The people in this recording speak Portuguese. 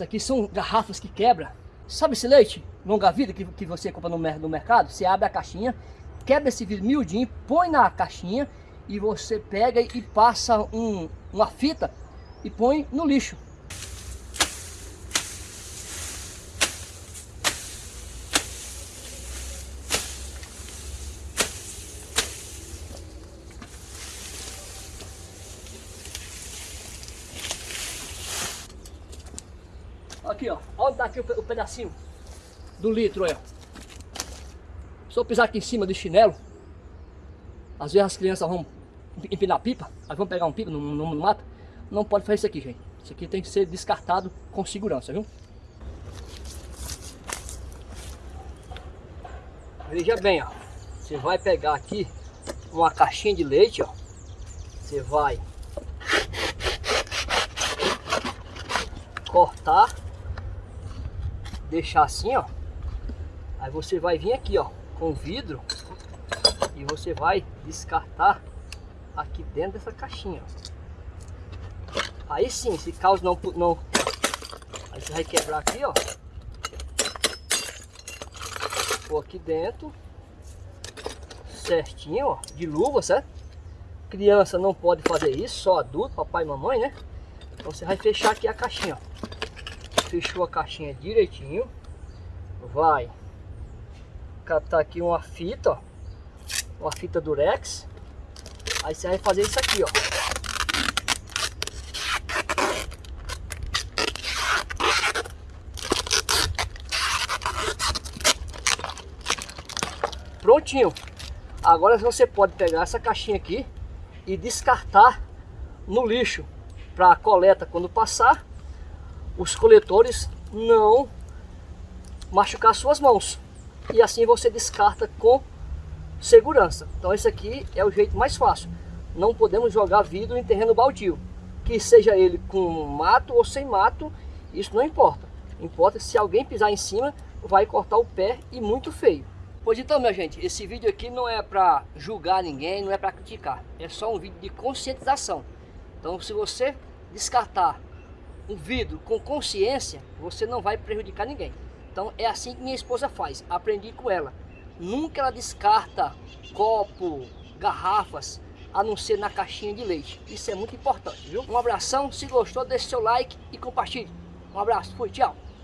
Isso aqui são garrafas que quebra. Sabe esse leite longa vida que, que você compra no, no mercado? Você abre a caixinha, quebra esse vidro miudinho, põe na caixinha e você pega e passa um, uma fita e põe no lixo. Aqui, ó. Olha daqui o, o pedacinho do litro, ó. Se eu pisar aqui em cima do chinelo, às vezes as crianças vão empinar pipa, aí vão pegar um pipa no, no, no mato. Não pode fazer isso aqui, gente. Isso aqui tem que ser descartado com segurança, viu? Veja bem, ó. Você vai pegar aqui uma caixinha de leite, ó. Você vai cortar, deixar assim, ó. Aí você vai vir aqui, ó, com vidro e você vai descartar aqui dentro dessa caixinha. Aí sim, se caso não, não... Aí você vai quebrar aqui, ó. Pôr aqui dentro. Certinho, ó. De luva, certo? Criança não pode fazer isso, só adulto, papai e mamãe, né? Então você vai fechar aqui a caixinha, ó. Fechou a caixinha direitinho. Vai catar aqui uma fita, ó. Uma fita durex. Aí você vai fazer isso aqui, ó. Prontinho. Agora você pode pegar essa caixinha aqui e descartar no lixo para coleta quando passar os coletores não machucar suas mãos e assim você descarta com segurança. Então esse aqui é o jeito mais fácil. Não podemos jogar vidro em terreno baldio. Que seja ele com mato ou sem mato, isso não importa. Importa se alguém pisar em cima, vai cortar o pé e muito feio. Pois então, minha gente, esse vídeo aqui não é para julgar ninguém, não é para criticar. É só um vídeo de conscientização. Então, se você descartar um vidro com consciência, você não vai prejudicar ninguém. Então, é assim que minha esposa faz. Aprendi com ela. Nunca ela descarta copo, garrafas, a não ser na caixinha de leite. Isso é muito importante, viu? Um abração, se gostou, deixe seu like e compartilhe. Um abraço, fui, tchau.